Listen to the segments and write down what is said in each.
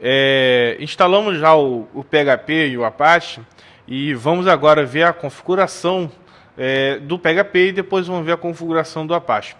É, instalamos já o, o, PHP e o Apache e vamos agora ver a configuração é, do PHP e depois vamos ver a configuração do Apache.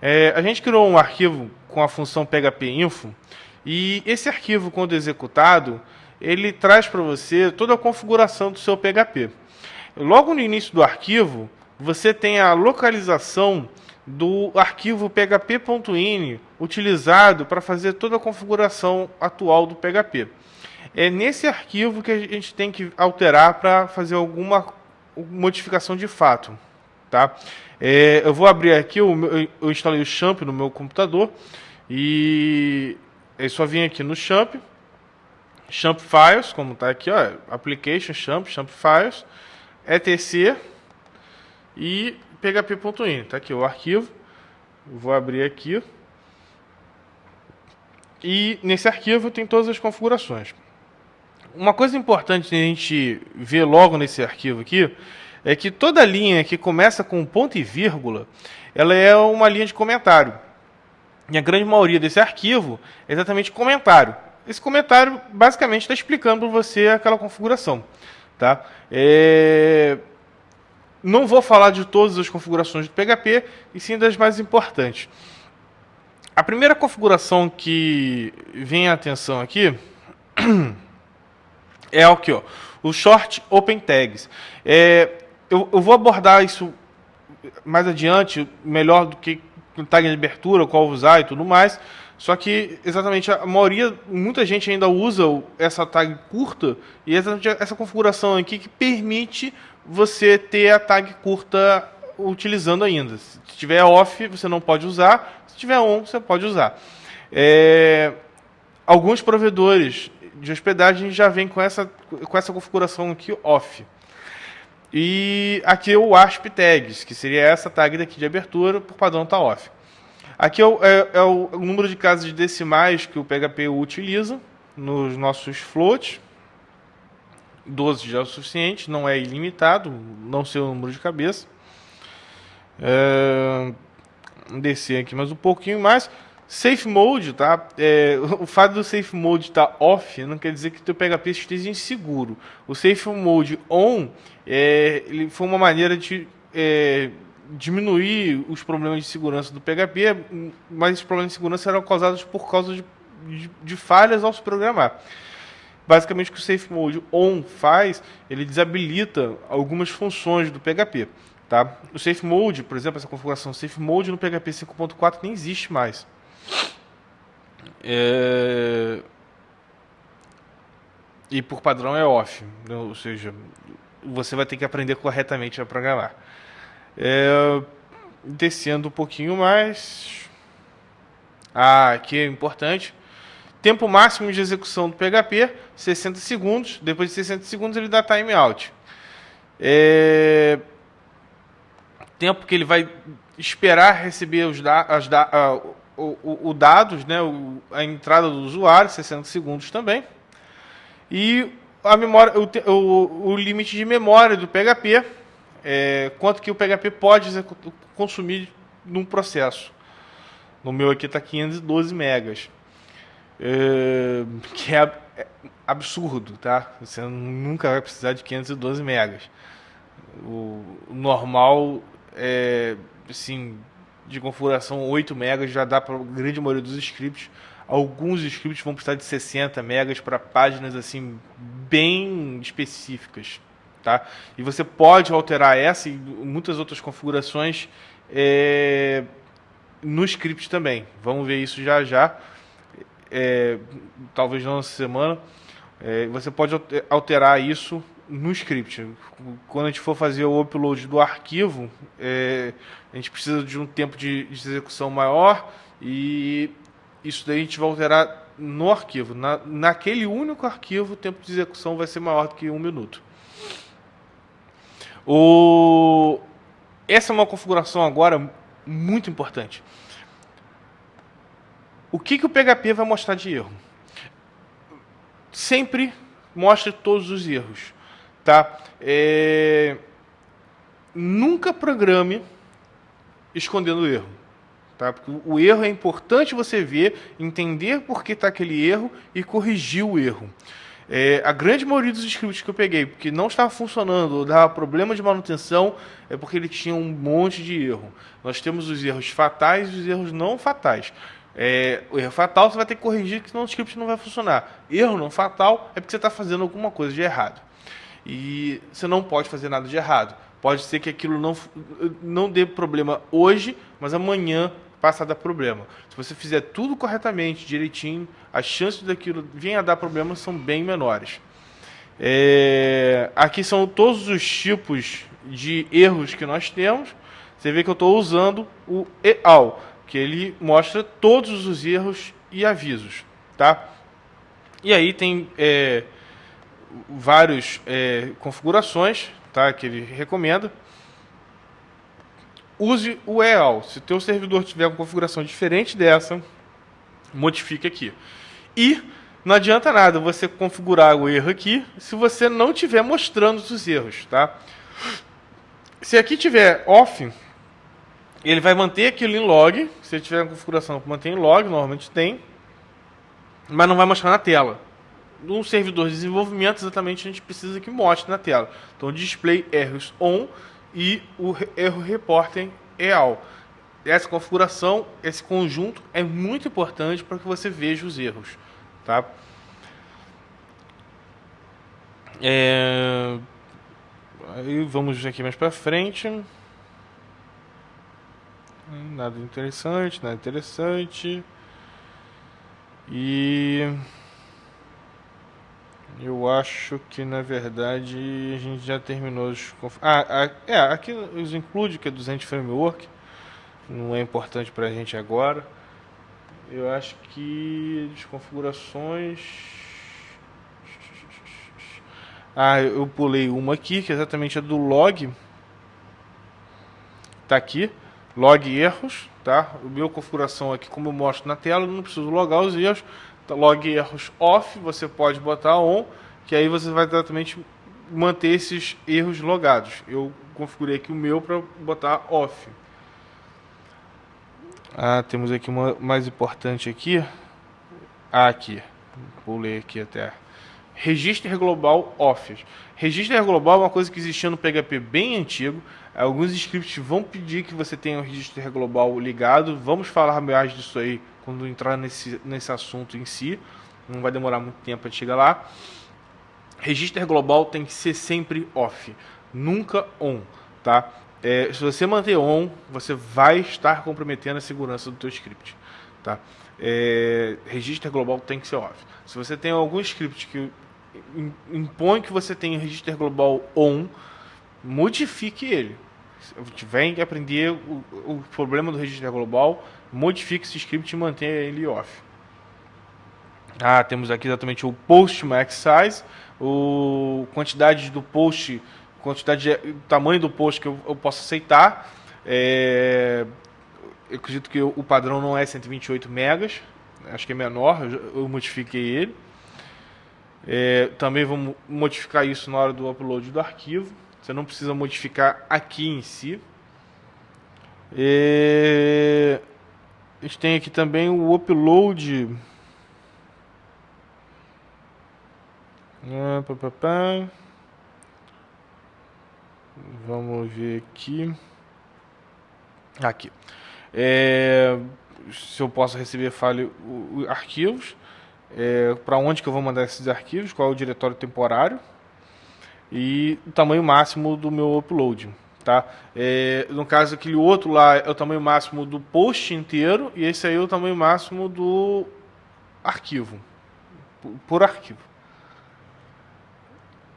É, a gente criou um arquivo com a função PHP info e esse arquivo, quando executado, ele traz para você toda a configuração do seu PHP. Logo no início do arquivo, você tem a localização do arquivo php.ini utilizado para fazer toda a configuração atual do PHP. É nesse arquivo que a gente tem que alterar para fazer alguma modificação de fato. Tá? É, eu vou abrir aqui, eu, eu instalei o Champ no meu computador e é só vir aqui no Champ, Champ Files, como está aqui, ó, Application Champ, Champ Files, etc e php.in. Está aqui o arquivo. Vou abrir aqui. E nesse arquivo tem todas as configurações. Uma coisa importante a gente ver logo nesse arquivo aqui é que toda linha que começa com ponto e vírgula, ela é uma linha de comentário. E a grande maioria desse arquivo é exatamente comentário. Esse comentário basicamente está explicando para você aquela configuração. Tá? É... Não vou falar de todas as configurações do PHP, e sim das mais importantes. A primeira configuração que vem a atenção aqui é o que, o short open tags. É, eu, eu, vou abordar isso mais adiante, melhor do que tag de abertura, qual usar e tudo mais. Só que exatamente a maioria, muita gente ainda usa essa tag curta e exatamente essa configuração aqui que permite você ter a tag curta utilizando ainda. Se tiver off, você não pode usar. Se tiver on, você pode usar. É, alguns provedores de hospedagem já vêm com essa, com essa configuração aqui off. E aqui é o ASP tags, que seria essa tag daqui de abertura, por padrão está off. Aqui é o, é, é o, número de casas de decimais que o PHP utiliza nos nossos floats. 12 já é o suficiente, não é ilimitado, não sei o número de cabeça. É, descer aqui mais um pouquinho mais. Safe Mode, tá? É, o fato do Safe Mode estar tá off não quer dizer que o teu PHP esteja inseguro. O Safe Mode on é, ele foi uma maneira de é, diminuir os problemas de segurança do PHP, mas os problemas de segurança eram causados por causa de, de, de falhas ao se programar. Basicamente, o que o Safe Mode On faz, ele desabilita algumas funções do PHP. Tá? O Safe Mode, por exemplo, essa configuração Safe Mode no PHP 5.4 nem existe mais. É... E por padrão é off, né? ou seja, você vai ter que aprender corretamente a programar. É... Descendo um pouquinho mais. Ah, aqui é importante. Tempo máximo de execução do PHP, 60 segundos. Depois de 60 segundos ele dá timeout. É... Tempo que ele vai esperar receber os da as da o, o, o, dados, né, o, a entrada do usuário, 60 segundos também. E a memória, o, o limite de memória do PHP, é, quanto que o PHP pode consumir num processo. No meu aqui está 512 megas. É, que é, é absurdo, tá? Você nunca vai precisar de 512 megas. O, normal é, assim, de configuração 8 megas já dá para a grande maioria dos scripts. Alguns scripts vão precisar de 60 megas para páginas assim bem específicas, tá? E você pode alterar essa e muitas outras configurações é, no script também. Vamos ver isso já já é, talvez não essa semana, é, você pode alterar isso no script. Quando a gente for fazer o upload do arquivo, é, a gente precisa de um tempo de, de, execução maior e isso daí a gente vai alterar no arquivo. Na, naquele único arquivo, o tempo de execução vai ser maior do que um minuto. O... Essa é uma configuração agora muito importante. O que, que o PHP vai mostrar de erro? Sempre mostra todos os erros. Tá? É... Nunca programe escondendo o erro. Tá? Porque o erro é importante você ver, entender por que está aquele erro e corrigir o erro. É, a grande maioria dos scripts que eu peguei, porque não estava funcionando, ou dava problema de manutenção, é porque ele tinha um monte de erro. Nós temos os erros fatais e os erros não fatais. É, o erro fatal você vai ter que corrigir, senão o script não vai funcionar. Erro não fatal é porque você está fazendo alguma coisa de errado. E você não pode fazer nada de errado. Pode ser que aquilo não, não dê problema hoje, mas amanhã passa a dar problema. Se você fizer tudo corretamente, direitinho, as chances daquilo vir a dar problema são bem menores. É, aqui são todos os tipos de erros que nós temos. Você vê que eu estou usando o EAL, que ele mostra todos os erros e avisos. Tá? E aí tem é, várias é, configurações tá, que ele recomenda. Use o EAL. Se o teu servidor tiver uma configuração diferente dessa, modifique aqui. E não adianta nada você configurar o erro aqui se você não estiver mostrando os erros. Tá? Se aqui tiver off, ele vai manter aquilo em log. Se tiver uma configuração para manter em log, normalmente tem, mas não vai mostrar na tela no servidor de desenvolvimento, exatamente a gente precisa que mostre na tela. Então, display erros on e o erro reporting EAL. Essa configuração, esse conjunto é muito importante para que você veja os erros. Tá? É... Aí vamos aqui mais para frente. Nada interessante, nada interessante. E eu acho que na verdade a gente já terminou os. Ah, é, aqui os include que é do Zend Framework. Não é importante para a gente agora. Eu acho que as configurações. Ah, eu pulei uma aqui, que é exatamente a do log. Tá aqui, log erros, tá? O meu configuração aqui, como eu mostro na tela, não preciso logar os erros log erros off, você pode botar on, que aí você vai exatamente manter esses erros logados. Eu configurei aqui o meu para botar off. Ah, temos aqui uma mais importante aqui. Ah, aqui. Pulei aqui até. Registro global off. Registro global é uma coisa que existia no PHP bem antigo. Alguns scripts vão pedir que você tenha o registro global ligado. Vamos falar mais disso aí quando entrar nesse, nesse assunto em si. Não vai demorar muito tempo para chegar lá. Registro global tem que ser sempre off, nunca on, tá? É, se você manter on, você vai estar comprometendo a segurança do teu script, tá? É, registro global tem que ser off. Se você tem algum script que impõe que você tenha registro global on, modifique ele. Tiver que aprender o, o problema do registro global, modifique esse script e mantenha ele off. Ah, temos aqui exatamente o post max size, o quantidade do post, quantidade de, tamanho do post que eu, eu posso aceitar. É, eu acredito que o padrão não é 128 megas, acho que é menor, eu, eu modifiquei ele. É, também vamos modificar isso na hora do upload do arquivo. Você não precisa modificar aqui em si. É, a gente tem aqui também o upload. Ah. Vamos ver aqui. Aqui. É, se eu posso receber file arquivos. É, para onde que eu vou mandar esses arquivos, qual é o diretório temporário e o tamanho máximo do meu upload. Tá? É, no caso, aquele outro lá é o tamanho máximo do post inteiro e esse aí é o tamanho máximo do arquivo, por, arquivo.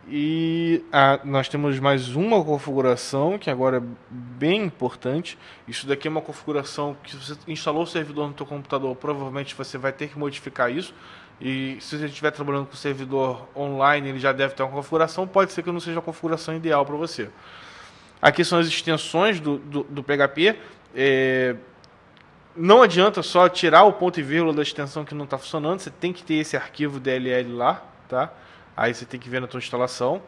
E ah, nós temos mais uma configuração que agora é bem importante. Isso daqui é uma configuração que você instalou o servidor no seu computador, provavelmente você vai ter que modificar isso. E se você estiver trabalhando com servidor online, ele já deve ter uma configuração. Pode ser que não seja a configuração ideal para você. Aqui são as extensões do, do, do PHP. É, não adianta só tirar o ponto e vírgula da extensão que não está funcionando. Você tem que ter esse arquivo DLL lá, tá? Aí você tem que ver na sua instalação.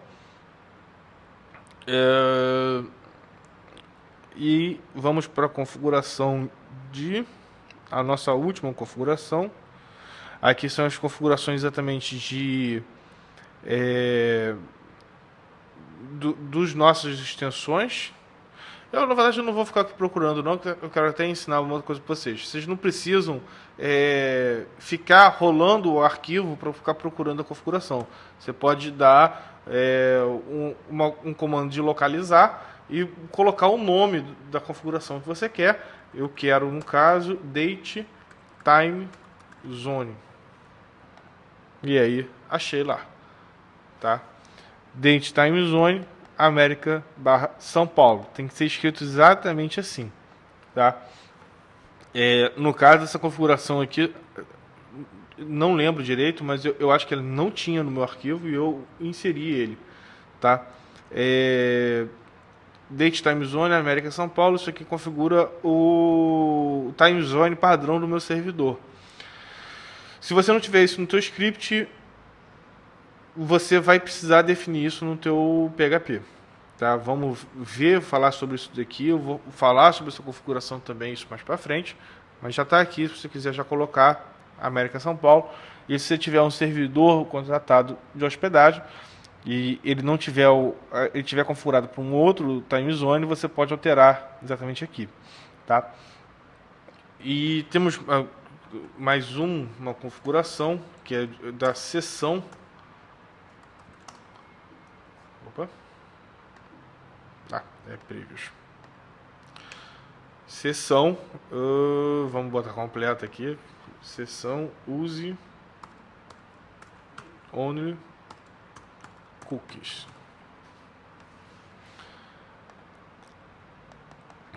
É, e vamos para a configuração de a nossa última configuração. Aqui são as configurações exatamente de é, do, dos nossas extensões. Eu, na verdade, eu não vou ficar aqui procurando, não. Eu quero até ensinar uma outra coisa para vocês. Vocês não precisam é, ficar rolando o arquivo para ficar procurando a configuração. Você pode dar é, um, uma, um comando de localizar e colocar o nome da configuração que você quer. Eu quero, no caso, date time zone. E aí, achei lá. Tá? Date time zone América barra São Paulo. Tem que ser escrito exatamente assim. Tá? É, no caso dessa configuração aqui, não lembro direito, mas eu, eu, acho que ele não tinha no meu arquivo e eu inseri ele. Tá? É, Date Time Zone América São Paulo, isso aqui configura o time zone padrão do meu servidor. Se você não tiver isso no teu script, você vai precisar definir isso no teu PHP. Tá? Vamos ver, falar sobre isso daqui. Eu vou falar sobre essa configuração também, isso mais para frente. Mas já está aqui, se você quiser já colocar América São Paulo. E se você tiver um servidor contratado de hospedagem, e ele não tiver o, ele tiver configurado para um outro time zone, você pode alterar exatamente aqui, tá? E temos uh, mais um, uma configuração que é da seção. Opa. Ah, é previous. Seção, uh, vamos botar completa aqui. Seção use only cookies.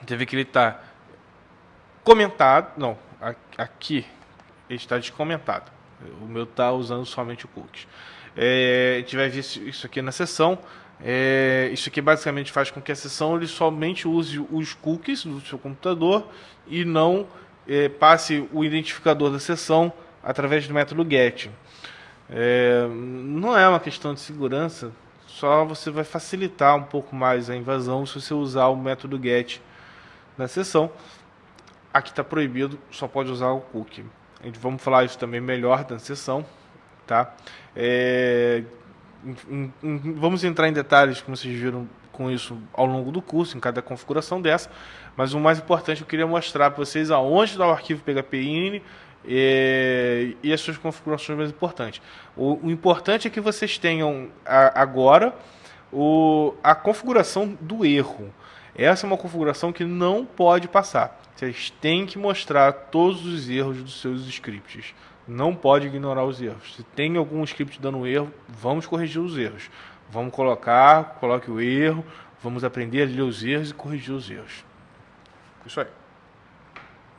Vê que ele está comentado, não, aqui ele está descomentado. O meu está usando somente o cookies. É, a gente vai ver isso aqui na sessão. É, isso aqui basicamente faz com que a sessão ele somente use os cookies do seu computador e não é, passe o identificador da sessão através do método get. É, não é uma questão de segurança, só você vai facilitar um pouco mais a invasão se você usar o método get na sessão. Aqui está proibido, só pode usar o cookie. A gente vamos falar isso também melhor na sessão, tá? É, em, em, vamos entrar em detalhes, como vocês viram, com isso ao longo do curso, em cada configuração dessa. Mas o mais importante, eu queria mostrar para vocês aonde está o arquivo PHP e, e as suas configurações mais importantes. O, o importante é que vocês tenham a, agora o, a configuração do erro. Essa é uma configuração que não pode passar. Vocês têm que mostrar todos os erros dos seus scripts. Não pode ignorar os erros. Se tem algum script dando erro, vamos corrigir os erros. Vamos colocar, coloque o erro, vamos aprender a ler os erros e corrigir os erros. Isso aí.